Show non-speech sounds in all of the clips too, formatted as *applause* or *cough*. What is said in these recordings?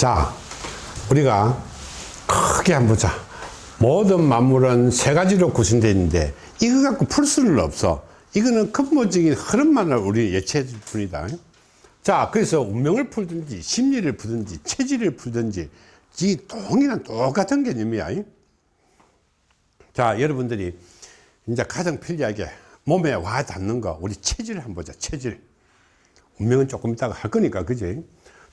자, 우리가 크게 한번 보자. 모든 만물은 세 가지로 구성되어 있는데 이거 갖고 풀 수는 없어. 이거는 근본적인 흐름만을 우리 예측해 줄 뿐이다. 자, 그래서 운명을 풀든지 심리를 풀든지 체질을 풀든지 이 동일한 똑같은 개념이야. 자, 여러분들이 이제 가장 편리하게 몸에 와 닿는 거 우리 체질을 한번 보자. 체질. 운명은 조금 이따가 할 거니까 그지?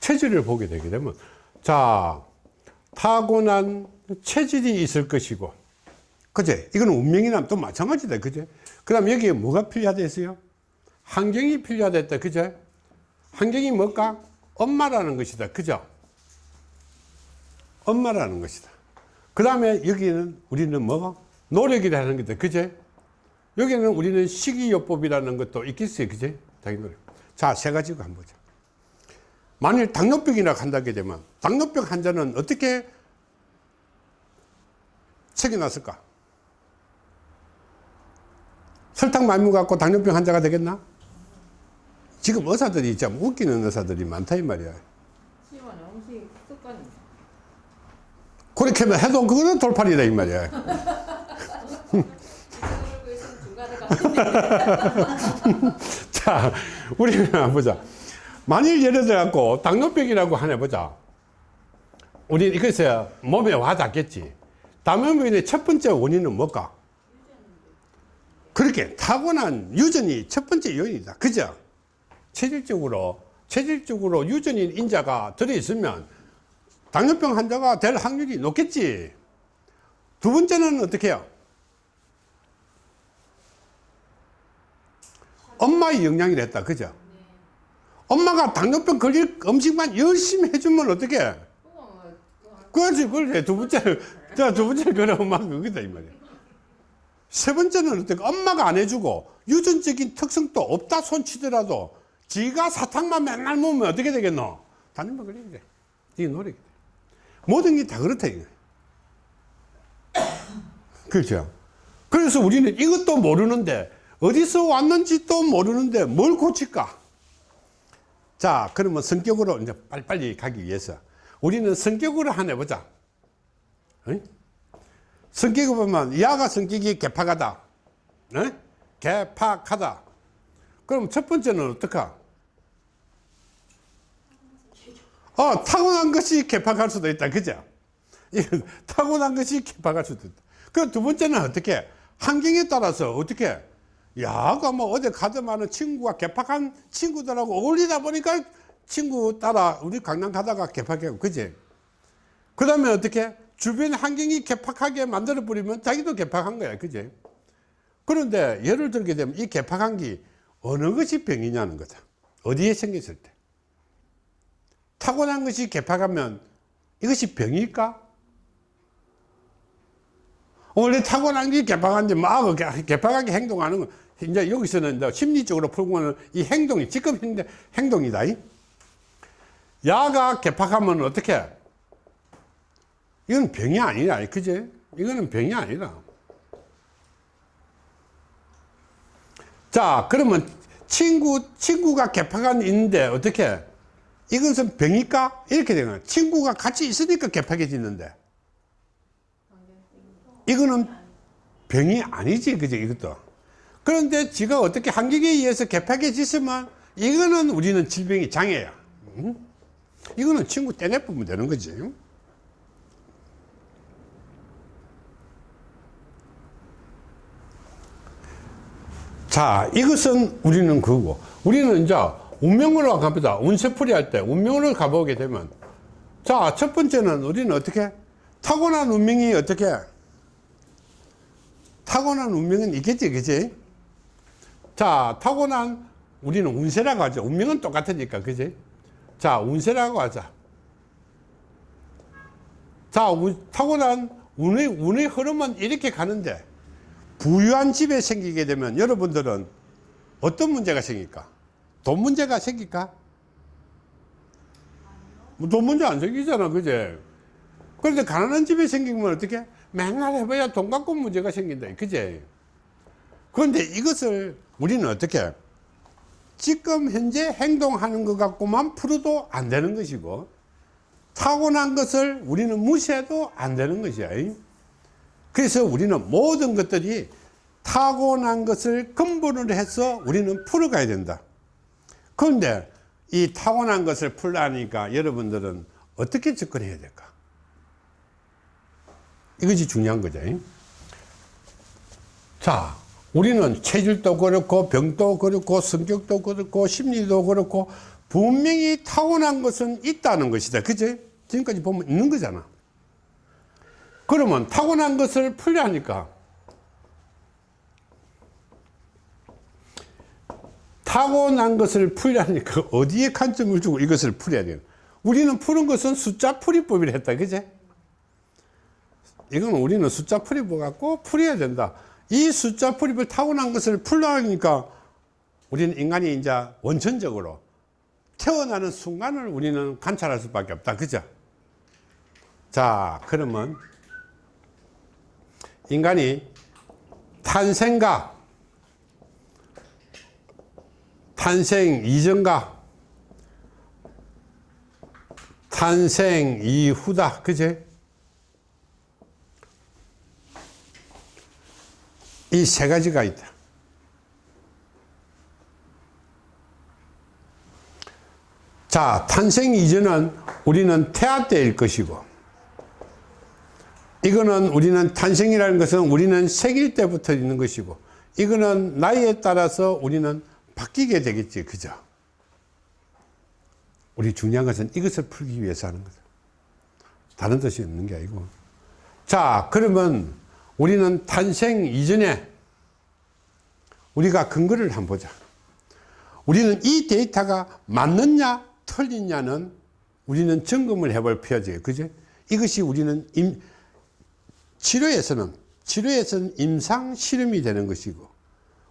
체질을 보게 되게 되면 자, 타고난 체질이 있을 것이고 그제? 이거는 운명이나 또 마찬가지다 그제? 그 다음 여기에 뭐가 필요하다 했어요? 환경이 필요하다 했다 그제? 환경이 뭘까? 엄마라는 것이다 그죠? 엄마라는 것이다. 그 다음에 여기는 우리는 뭐가 노력이라는 거다 그제? 여기는 우리는 식이요법이라는 것도 있겠어요 그제? 노력. 자세 가지고 한번 보자 만일 당뇨병이나 한다게 되면 당뇨병 환자는 어떻게 책이 났을까? 설탕 많이 먹어갖고 당뇨병 환자가 되겠나? 지금 의사들이 참 웃기는 의사들이 많다 이 말이야. 그렇게 하면 해도 그거는 돌팔이다 이 말이야. 가는데. *laughs* 자 우리는 한번 보자 만일 예를 들어 갖고 당뇨병이라고 하나 보자. 우리 이것에 몸에 와 닿겠지. 당뇨병의 첫 번째 원인은 뭘까? 그렇게 타고난 유전이 첫 번째 요인이다. 그죠? 체질적으로 체질적으로 유전인 인자가 들어있으면 당뇨병 환자가 될 확률이 높겠지. 두 번째는 어떻게 해요? 엄마의 영향이 됐다. 그죠 엄마가 당뇨병 걸릴 음식만 열심히 해주면 어떻게 그렇지 그렇지 두 번째는 자 두 번째는 그래 엄마 그거다 이 말이야. 세 번째는 어떻게 엄마가 안 해주고 유전적인 특성도 없다 손치더라도 지가 사탕만 맨날 먹으면 어떻게 되겠노? 당뇨병 걸리게 돼. 이게 노력이 돼 모든 게 다 그렇다 이거 *coughs* 그렇죠? 그래서 우리는 이것도 모르는데 어디서 왔는지 또 모르는데 뭘 고칠까 자 그러면 성격으로 이제 빨리빨리 가기 위해서 우리는 성격으로 하나 해보자. 응? 성격을 보면 야가 성격이 개팍하다. 응? 개팍하다. 그럼 첫 번째는 어떡하? 어 타고난 것이 개팍할 수도 있다. 그죠? 타고난 것이 개팍할 수도 있다. 그두 번째는 어떻게? 환경에 따라서 어떻게 야가 뭐 어디 가더만은 친구가 개팍한 친구들하고 어울리다 보니까 친구 따라 우리 강남 가다가 개팍하고 그지? 그 다음에 어떻게? 주변 환경이 개팍하게 만들어 버리면 자기도 개팍한 거야. 그지? 그런데 예를 들게 되면 이 개팍한 게 어느 것이 병이냐는 거다. 어디에 생겼을 때. 타고난 것이 개팍하면 이것이 병일까 원래 타고난 게 개팍한데 막 개팍하게 행동하는 거 이제 여기서는 이제 심리적으로 풀고는 이 행동이 지금 행동, 행동이다 야가 개팍하면 어떻게? 이건 병이 아니라 그지? 이거는 병이 아니라. 자 그러면 친구 친구가 개팍한 있는데 어떻게? 이것은 병일까? 이렇게 되는 거야 친구가 같이 있으니까 개팍해지는데 이거는 병이 아니지 그지 이것도. 그런데 지가 어떻게 환경에 의해서 개팍해지으면 이거는 우리는 질병이 장애야. 응? 이거는 친구 떼내보면 되는 거지. 자 이것은 우리는 그거 우리는 이제 운명으로 갑니다 운세풀이 할 때 운명으로 가보게 되면. 자 첫 번째는 우리는 어떻게? 타고난 운명이 어떻게 타고난 운명은 있겠지 그지? 자 타고난 우리는 운세라고 하죠. 운명은 똑같으니까 그지? 자 운세라고 하자. 자 운, 타고난 운의, 운의 흐름은 이렇게 가는데 부유한 집에 생기게 되면 여러분들은 어떤 문제가 생길까? 돈 문제가 생길까? 뭐돈 문제 안 생기잖아 그제 그런데 가난한 집에 생기면 어떻게 맨날 해봐야 돈 갖고 문제가 생긴다 그제 그런데 이것을 우리는 어떻게 지금 현재 행동하는 것 갖고만 풀어도 안 되는 것이고 타고난 것을 우리는 무시해도 안 되는 것이야. 그래서 우리는 모든 것들이 타고난 것을 근본으로 해서 우리는 풀어가야 된다. 그런데 이 타고난 것을 풀라니까 여러분들은 어떻게 접근해야 될까? 이것이 중요한 거죠. 자, 우리는 체질도 그렇고 병도 그렇고 성격도 그렇고 심리도 그렇고 분명히 타고난 것은 있다는 것이다. 그제? 지금까지 보면 있는 거잖아. 그러면 타고난 것을 풀려하니까 타고난 것을 풀려하니까 어디에 관점을 주고 이것을 풀어야 돼요? 우리는 푸는 것은 숫자 풀이법이라 했다. 그제? 이건 우리는 숫자 풀이법 갖고 풀어야 된다. 이 숫자 풀이법을 타고난 것을 풀려하니까 우리는 인간이 이제 원천적으로 태어나는 순간을 우리는 관찰할 수밖에 없다. 그죠? 자, 그러면 인간이 탄생과 탄생 이전과 탄생 이후다. 그제? 이 세 가지가 있다. 자, 탄생 이전은 우리는 태아 때일 것이고, 이거는 우리는 탄생이라는 것은 우리는 생일 때부터 있는 것이고, 이거는 나이에 따라서 우리는 바뀌게 되겠지. 그죠? 우리 중요한 것은 이것을 풀기 위해서 하는 거죠. 다른 뜻이 없는 게 아니고. 자, 그러면 우리는 탄생 이전에 우리가 근거를 한번 보자. 우리는 이 데이터가 맞느냐, 틀리냐는 우리는 점검을 해볼 필요지. 그죠? 이것이 우리는 임, 치료에서는, 치료에서는 임상 실험이 되는 것이고,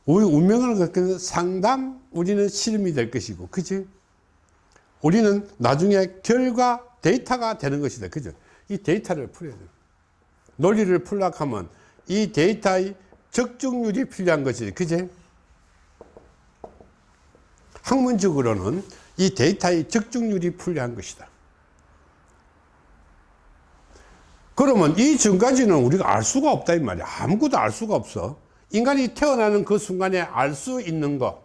우리 운명을 겪는 상담, 우리는 실험이 될 것이고, 그지? 우리는 나중에 결과 데이터가 되는 것이다. 그죠? 이 데이터를 풀어야 돼요. 논리를 풀려고 하면 이 데이터의 적중률이 필요한 것이지. 그제? 학문적으로는 이 데이터의 적중률이 필요한 것이다. 그러면 이 전까지는 우리가 알 수가 없다 이 말이야. 아무것도 알 수가 없어. 인간이 태어나는 그 순간에 알 수 있는 것.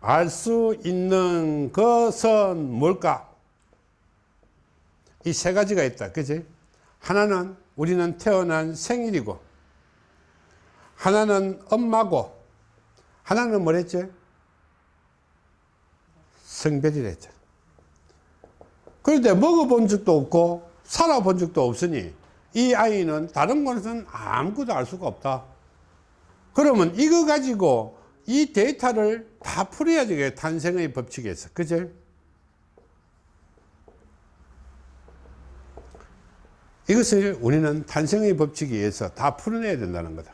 알 수 있는 것은 뭘까? 이 세 가지가 있다. 그지? 하나는 우리는 태어난 생일이고, 하나는 엄마고, 하나는 뭐랬지? 성별이랬죠. 그런데 먹어본 적도 없고, 살아본 적도 없으니, 이 아이는 다른 것은 아무것도 알 수가 없다. 그러면 이거 가지고 이 데이터를 다 풀어야 되겠 탄생의 법칙에서. 그죠? 이것을 우리는 탄생의 법칙에 의해서 다 풀어내야 된다는 거다.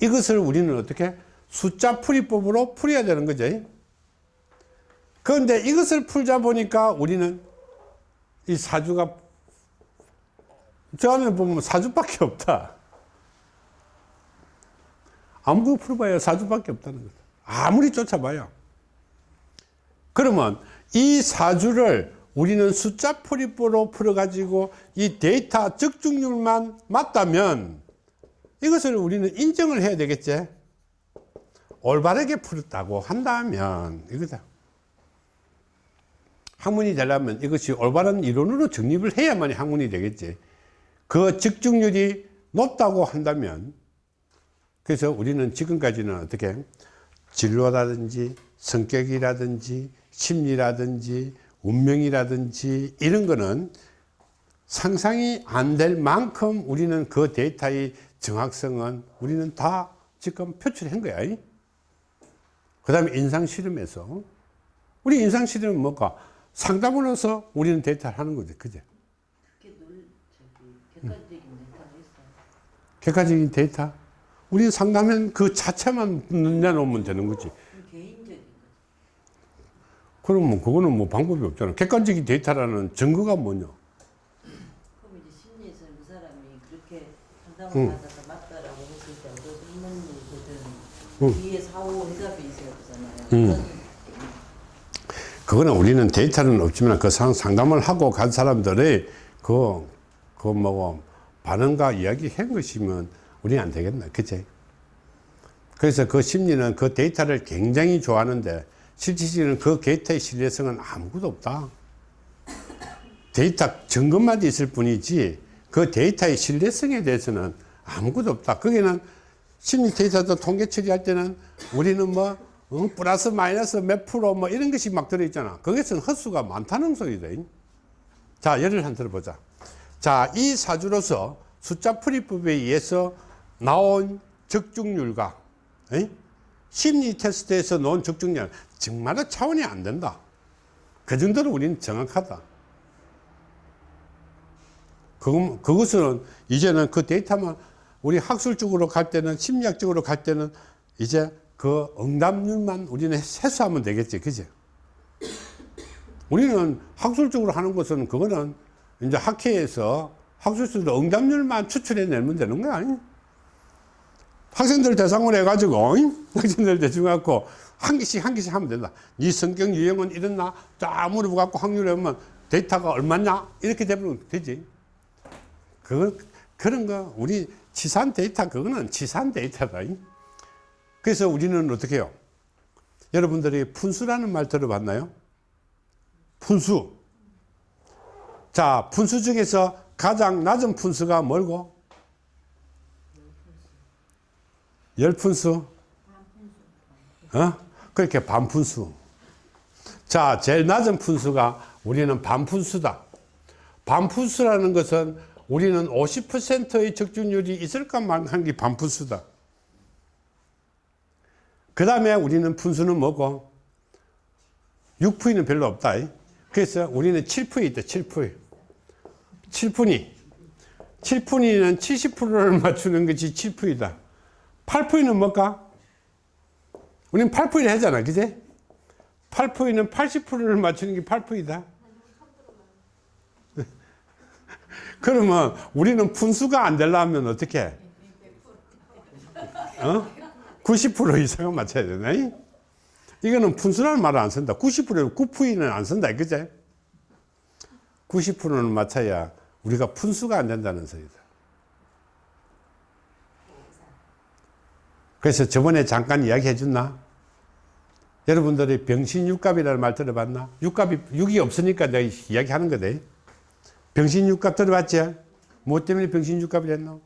이것을 우리는 어떻게? 숫자 풀이법으로 풀어야 되는 거죠. 그런데 이것을 풀자 보니까 우리는 이 사주가 저 안에 보면 사주밖에 없다. 아무것도 풀어봐야 사주밖에 없다는 거다. 아무리 쫓아봐야. 그러면 이 사주를 우리는 숫자 풀이법으로 풀어가지고 이 데이터 적중률만 맞다면 이것을 우리는 인정을 해야 되겠지. 올바르게 풀었다고 한다면 이거다. 학문이 되려면 이것이 올바른 이론으로 정립을 해야만 학문이 되겠지. 그 적중률이 높다고 한다면 그래서 우리는 지금까지는 어떻게 진로라든지 성격이라든지 심리라든지 운명이라든지 이런 거는 상상이 안 될 만큼 우리는 그 데이터의 정확성은 우리는 다 지금 표출한 거야. 그 다음에 인상실험에서 우리 인상실험은 뭐가 상담으로서 우리는 데이터를 하는 놀 저기 객관적인 데이터. 우리 상담은 그 자체만 내놓으면 되는 거지. 거죠. 그러면 그거는 뭐 방법이 없잖아. 객관적인 데이터라는 증거가 뭐냐? 그럼 이제 심리에서 그 사람이 그렇게 상담을 응. 받아서 맞다라고 했을 때 어떤 인문이거든 응. 뒤에 사후 해답이 있어야 되잖아요. 응. 그거는 우리는 데이터는 없지만 그 상, 상담을 하고 간 사람들의 그, 그 뭐, 반응과 이야기 한 것이면 우리는 안 되겠나. 그치? 그래서 그 심리는 그 데이터를 굉장히 좋아하는데 실질적으로는 그 데이터의 신뢰성은 아무것도 없다. 데이터 점검만 있을 뿐이지 그 데이터의 신뢰성에 대해서는 아무것도 없다. 거기는 심리 데이터도 통계 처리할 때는 우리는 뭐 어, 플러스 마이너스 몇 프로 뭐 이런 것이 막 들어있잖아. 거기서는 허수가 많다는 소리다. 자, 예를 한 들어보자. 자, 이 사주로서 숫자 풀이법에 의해서 나온 적중률과 에이? 심리 테스트에서 놓은 적중률 정말 차원이 안 된다. 그 정도로 우리는 정확하다. 그, 그것은 이제는 그 데이터만 우리 학술적으로 갈 때는 심리학적으로 갈 때는 이제 그 응답률만 우리는 해소하면 되겠지. 그지? 우리는 학술적으로 하는 것은 그거는 이제 학회에서 학술적으로 응답률만 추출해내면 되는 거야. 아니? 학생들 대상으로 해가지고, 잉? *laughs* 학생들 대충 갖고 한 개씩 한 개씩 하면 된다. 네 성격 유형은 이렇나? 쫙 물어보갖고 확률 해보면 데이터가 얼마냐? 이렇게 되면 되지. 그, 그런 거, 우리 치산 데이터, 그거는 치산 데이터다. 잉? 그래서 우리는 어떻게 해요? 여러분들이 분수라는 말 들어봤나요? 분수. 자, 분수 중에서 가장 낮은 분수가 뭘고? 열 분수? 어? 그렇게 반 분수. 자, 제일 낮은 분수가 우리는 반 분수다. 반 분수라는 것은 우리는 50%의 적중률이 있을까만 한게반 분수다. 그 다음에 우리는 분수는 뭐고? 6푸이는 별로 없다. 그래서 우리는 7푸이 있다, 7푸이. 7푸니. 7푸니는 70%를 맞추는 것이 7푸이다. 8푸이는 뭘까? 우리는 8푸이를 하잖아, 그제? 8푸이는 80%를 맞추는 게 8푸이다. *laughs* 그러면 우리는 분수가 안 되려면 어떻게 해? 어? 90% 이상은 맞춰야 되네. 이거는 분수라는 말을 안 쓴다. 90%는 9푸이는 안 쓴다. 그제? 90%는 맞춰야 우리가 분수가 안 된다는 소리다. 그래서 저번에 잠깐 이야기 해 줬나? 여러분들이 병신육갑이라는 말 들어봤나? 육갑이, 육이 없으니까 내가 이야기 하는 거다. 병신육갑 들어봤지? 뭐 때문에 병신육갑이 됐노?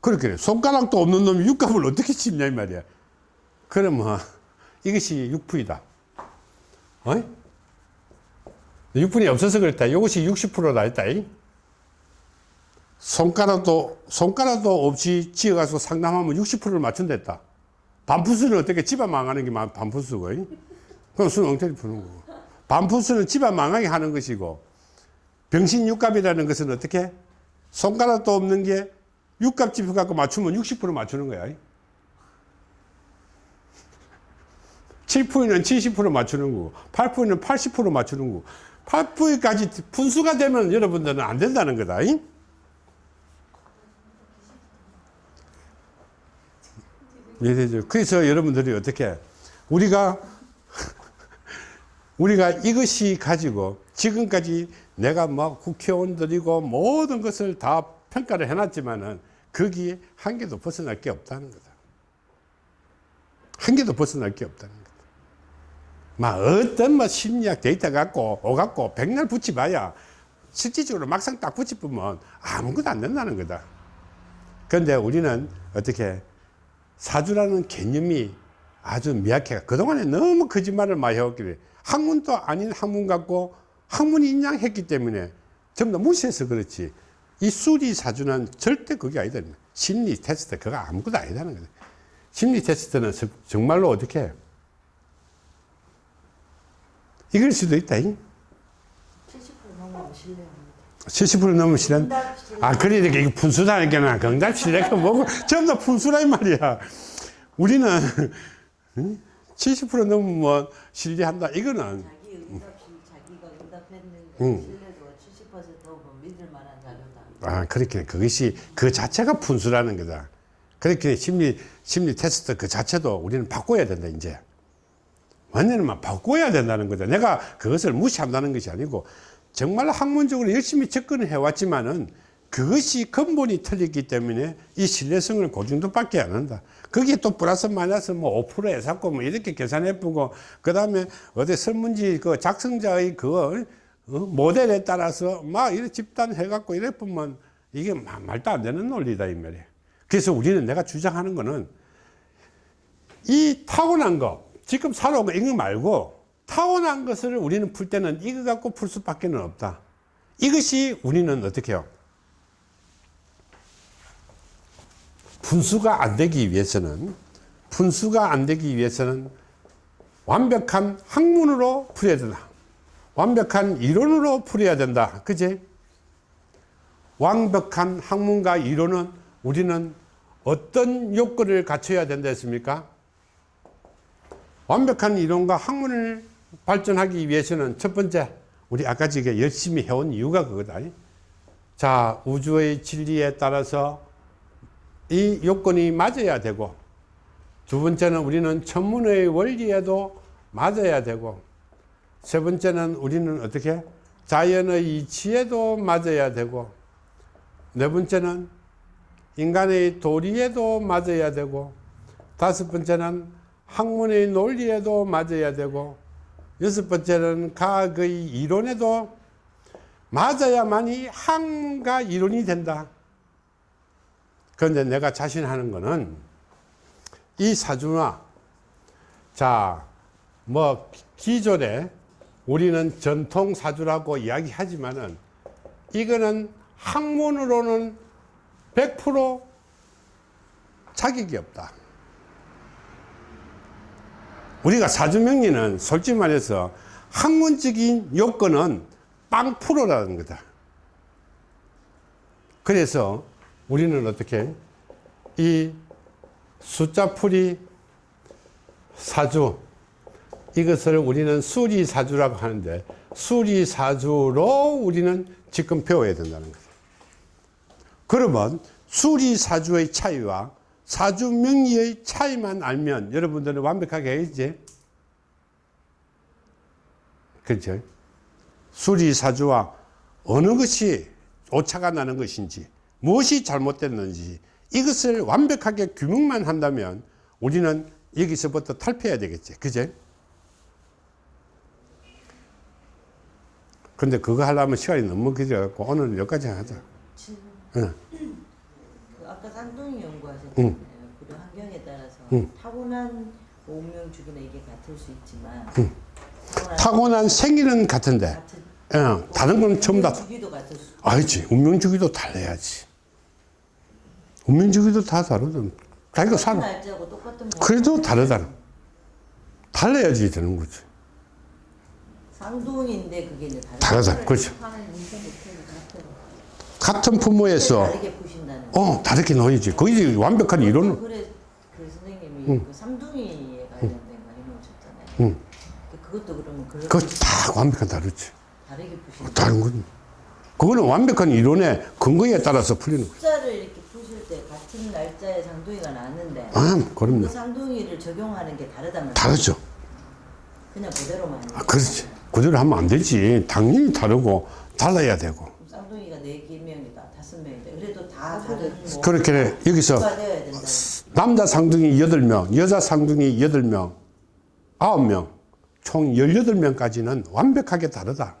그렇게 손가락도 없는 놈이 육갑을 어떻게 씹냐 이 말이야. 그러면 이것이 육부이다. 어? 육분이 없어서 그랬다. 이것이 60%다 했다. 손가락도 손가락도 없이 지어가지고 상담하면 60%를 맞춘댔다. 반푸스는 어떻게 집안 망하는 게 반푸스고, 그럼 수는 엉터리 푸는 거고. 반푸스는 집안 망하게 하는 것이고, 병신육갑이라는 것은 어떻게? 손가락도 없는 게 육갑 집에 갖고 맞추면 60% 맞추는 거야. 7%는 70% 맞추는 거고, 8%는 80% 맞추는 거고, 8%까지 분수가 되면 여러분들은 안 된다는 거다. 이해되죠? 그래서 여러분들이 어떻게, 우리가, *laughs* 우리가 이것이 가지고 지금까지 내가 막 국회의원들이고 모든 것을 다 평가를 해놨지만은 거기에 한 개도 벗어날 게 없다는 거다. 한 개도 벗어날 게 없다는 거다. 막 어떤 뭐 심리학 데이터 갖고 오갖고 백날 붙여봐야 실질적으로 막상 딱 붙여보면 아무것도 안 된다는 거다. 그런데 우리는 어떻게 사주라는 개념이 아주 미약해. 그동안에 너무 거짓말을 많이 해왔길래 학문도 아닌 학문 갖고 학문이 인양했기 때문에 전부 다 무시해서 그렇지. 이 수리 사주는 절대 그게 아니다. 심리 테스트 그거 아무것도 아니다는 거다. 심리 테스트는 정말로 어떻게 해? 이길 수도 있다. 70% 넘으면 신뢰합니다. 70% 넘으면 실현. 아, 그러니까 이거 분수다니까 실례가 뭐고 전부 다 분수란 말이야. 우리는 70% 넘으면 신뢰한다. 이거는 자기 응답시 자기가 응답했는데 응. 신뢰도가 70% 넘으면 믿을 만한 자료다. 아, 그렇게 그것이 그 자체가 분수라는 거다. 그렇게 심리 심리 테스트 그 자체도 우리는 바꿔야 된다 이제. 완전히 막 바꿔야 된다는 거죠. 내가 그것을 무시한다는 것이 아니고 정말 학문적으로 열심히 접근을 해왔지만은 그것이 근본이 틀렸기 때문에 이 신뢰성을 고정도밖에 안 한다. 거기에 또 플러스 마이너스 뭐 5% 해갖고 뭐 이렇게 계산해 보고 그 다음에 어디 설문지 그 작성자의 그 어? 모델에 따라서 막 이렇게 집단 해갖고 이래 보면 이게 마- 말도 안 되는 논리다 이 말이에요. 그래서 우리는 내가 주장하는 거는 이 타고난 거 지금 살아온 거 이거 말고 타고난 것을 우리는 풀 때는 이거 갖고 풀 수밖에 는 없다. 이것이 우리는 어떻게 해요? 분수가 안 되기 위해서는 분수가 안 되기 위해서는 완벽한 학문으로 풀어야 된다. 완벽한 이론으로 풀어야 된다. 그지? 완벽한 학문과 이론은 우리는 어떤 요건을 갖춰야 된다 했습니까? 완벽한 이론과 학문을 발전하기 위해서는 첫 번째 우리 아까 지금 열심히 해온 이유가 그거다. 자 우주의 진리에 따라서 이 요건이 맞아야 되고 두 번째는 우리는 천문의 원리에도 맞아야 되고 세 번째는 우리는 어떻게 자연의 이치에도 맞아야 되고 네 번째는 인간의 도리에도 맞아야 되고 다섯 번째는 학문의 논리에도 맞아야 되고 여섯 번째는 과학의 이론에도 맞아야만이 학문과 이론이 된다. 그런데 내가 자신하는 거는 이 사주나 자, 뭐 기존에 우리는 전통 사주라고 이야기하지만은 이거는 학문으로는 100% 자격이 없다. 우리가 사주명리는 솔직히 말해서 학문적인 요건은 빵 프로라는 거다. 그래서 우리는 어떻게 이 숫자풀이 사주 이것을 우리는 수리사주라고 하는데 수리사주로 우리는 지금 배워야 된다는 거죠. 그러면 수리사주의 차이와 사주명리의 차이만 알면 여러분들은 완벽하게 알지? 그렇죠? 수리 사주와 어느 것이 오차가 나는 것인지 무엇이 잘못됐는지 이것을 완벽하게 규명만 한다면 우리는 여기서부터 탈피해야 되겠지. 그제? 근데 그거 하려면 시간이 너무 길어갖고 오늘 여기까지 하자. 응. 그 아까 쌍둥이 연구하셨잖아요. 응. 그리고 환경에 따라서 응. 타고난 운명 주기는 이게 같을 수 있지만 타고난, 타고난 생일은 같은데, 같은 어, 다른 건 전부 다, 운명 주기도 같을 수. 알지. 운명 주기도 달라야지. 운명 주기도 다 다르든. 자기가 살아. 날짜고 똑같은 날. 그래도 다르다. 달라야지 되는 거지. 쌍둥이인데 그게 이제 다르다. 그렇죠. 같은 부모에서, 다르게. 어, 다르게 놓이지. 거의 완벽한 이론은. 그래 그 선생님이 그 쌍둥이에 관련된 거 해놓으셨잖아요. 응. 그것도 그러면 그거 다 완벽한 다르지. 다르게 보시는 다른 건. 그거는 완벽한 이론의 근거에 따라서 풀리는 거야. 숫자를 이렇게 푸실 때 같은 날짜에 쌍둥이가 나왔는데 아, 그럼요. 그 쌍둥이를 적용하는 게 다르다면 다르죠. 그냥 그대로만 아, 그렇지. 그대로 하면 안 되지. 당연히 다르고, 달라야 되고. 쌍둥이가 네개 명이다 다섯 명이다 그래도 다 다른 뭐 그렇게 여기서 가 되어야 된다 남자 상둥이 8명, 여자 상둥이 8명, 9명, 총 18명까지는 완벽하게 다르다.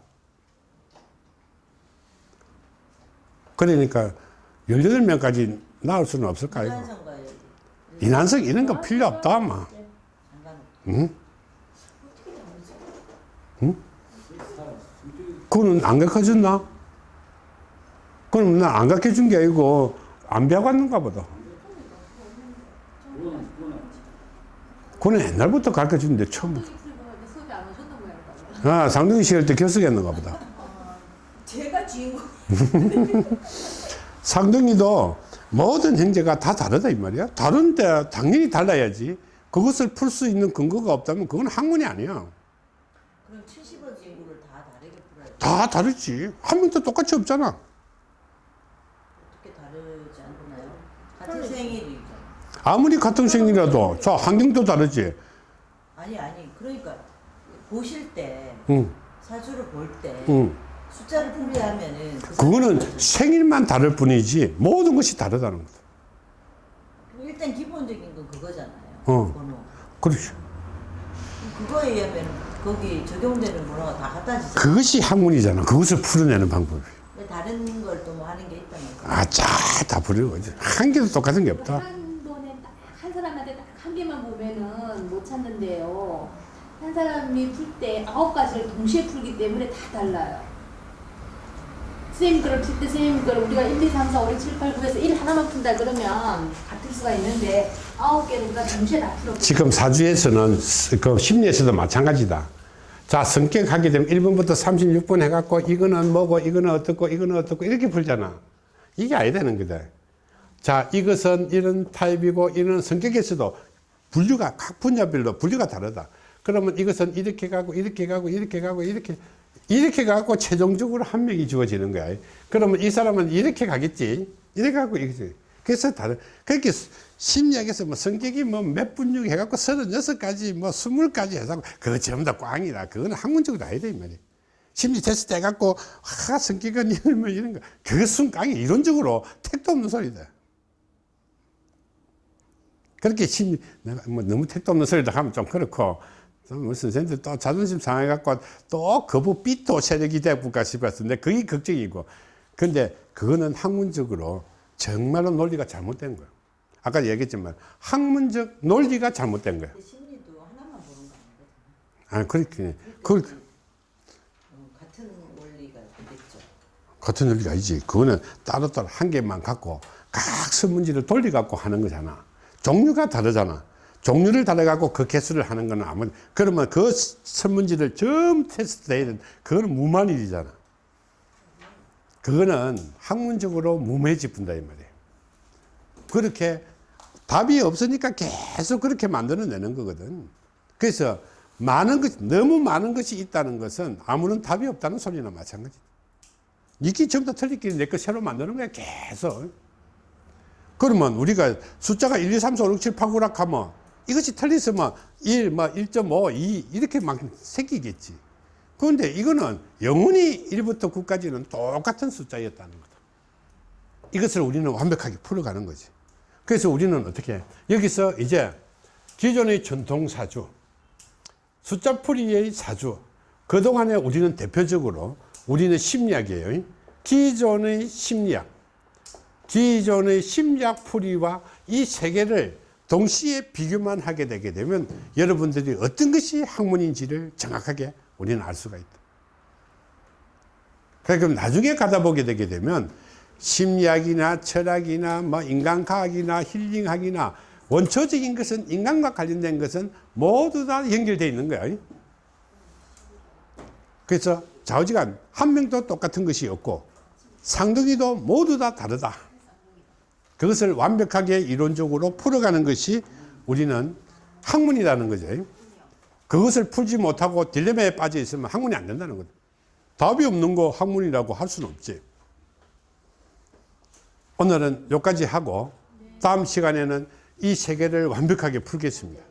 그러니까 18명까지 나올 수는 없을까, 이거? 인간성과 인한성 이런 거 필요 없다, 아마. 상관없 응? 응? 그거는 안 가르쳐줬나? 그럼 나안 가르쳐 준 게 아니고, 안 배워갔는가 보다. 그거는 옛날부터 가르쳐 주는데, 처음부터. 안 오셨던 모양이다. 아, 상등이 시할 때 결석했는가 보다. 제가 주인공. *laughs* 상등이도 모든 형제가 다 다르다 이 말이야. 다른데 당연히 달라야지. 그것을 풀 수 있는 근거가 없다면 그건 학문이 아니야. 그럼 70원 친구를 다 다르게 풀어야 돼 다 다르지. 한 명도 똑같이 없잖아. 어떻게 다르지 않나요? 같은 생일이죠 아무리 같은 생이라도 저 환경도 다르지. 아니 아니 그러니까 보실 때 응, 사주를 볼때 응. 숫자를 분배하면은 그 그거는 생일만 다를 뿐이지 모든 것이 다르다는 거다. 일단 기본적인 건 그거잖아요. 어. 번호. 그렇죠. 그거에 의하면 거기 적용되는 번호가 다 같아지잖아요. 그것이 학문이잖아. 그것을 풀어내는 방법이. 다른 걸 또 뭐 하는 게 있다면 아짜 다 부르는 거지. 한 개도 똑같은 게 없다. 한 번에 딱 한 사람한테 딱 한 개만 보면은 못 찾는데요. 한 사람이 풀 때 아홉 가지를 동시에 풀기 때문에 다 달라요. 선생님 거를 풀때 선생님 거를 우리가 1, 2, 3, 4, 5, 6, 7, 8, 9에서 1 하나만 푼다 그러면 같을 수가 있는데 아홉 개를 우리가 동시에 다 풀어. 지금 사주에서는 그 심리에서도 마찬가지다. 자, 성격 하게 되면 1번부터 36번 해갖고 이거는 뭐고 이거는 어떻고 이거는 어떻고 이렇게 풀잖아. 이게 아야 되는 거다. 자, 이것은 이런 타입이고 이런 성격에서도 분류가 각 분야별로 분류가 다르다. 그러면 이것은 이렇게 가고 이렇게 가고 이렇게 가고 이렇게 이렇게 가고 최종적으로 한 명이 주어지는 거야. 그러면 이 사람은 이렇게 가겠지. 이렇게 가고 이렇게. 그래서 다른 그렇게 심리학에서 뭐 성격이 뭐 몇 분류 해갖고 서른여섯 가지 뭐 스물 가지 해서 그거 전부 다 꽝이다. 그거는 학문적으로 아니다 이 말이야. 심리 테스트 해갖고 아 성격은 이런 뭐거 그것은 꽝이 이론적으로 택도 없는 소리다. 그렇게 심리 내가 뭐 너무 택도 없는 소리다 하면 좀 그렇고 좀 무슨 선생님들 또 자존심 상해갖고 또 거부 삐또 세력이 돼볼까 싶었는데 그게 걱정이고 근데 그거는 학문적으로 정말로 논리가 잘못된 거예요. 아까 얘기했지만 학문적 논리가 잘못된 거예요. 심리도 하나만 보는 거 아니거든요. 아 그렇게 그 어, 같은 원리가 되겠죠. 같은 논리가 아니지. 그거는 따로따로 한 개만 갖고 각 설문지를 돌려 갖고 하는 거잖아. 종류가 다르잖아. 종류를 다르 갖고 그 개수를 하는 거는 아무 그러면 그 설문지를 좀 테스트 해야 되는 그거는 무만 일이잖아. 그거는 학문적으로 무매집분다 이 말이에요. 그렇게 답이 없으니까 계속 그렇게 만들어내는 거거든. 그래서 많은 것, 너무 많은 것이 있다는 것은 아무런 답이 없다는 소리나 마찬가지다. 니끼 전부 다 틀리끼리 내거 새로 만드는 거야, 계속. 그러면 우리가 숫자가 1, 2, 3, 4, 5, 6, 7, 8, 9라 하면 이것이 틀렸으면 1, 뭐 1.5, 2 이렇게 막 생기겠지. 그런데 이거는 영원히 1부터 9까지는 똑같은 숫자였다는 거다. 이것을 우리는 완벽하게 풀어가는 거지. 그래서 우리는 어떻게 해? 여기서 이제 기존의 전통 사주, 숫자 풀이의 사주, 그동안에 우리는 대표적으로 우리는 심리학이에요. 기존의 심리학, 기존의 심리학 풀이와 이세 개를 동시에 비교만 하게 되게 되면 여러분들이 어떤 것이 학문인지를 정확하게 우리는 알 수가 있다. 그럼 나중에 가다 보게 되게 되면 심리학이나 철학이나 뭐 인간과학이나 힐링학이나 원초적인 것은 인간과 관련된 것은 모두 다 연결되어 있는 거야. 그래서 좌우지간 한 명도 똑같은 것이 없고 상등이도 모두 다 다르다. 그것을 완벽하게 이론적으로 풀어가는 것이 우리는 학문이라는 거죠. 그것을 풀지 못하고 딜레마에 빠져 있으면 학문이 안 된다는 거죠. 답이 없는 거 학문이라고 할 수는 없지. 오늘은 여기까지 하고 다음 시간에는 이세 개를 완벽하게 풀겠습니다.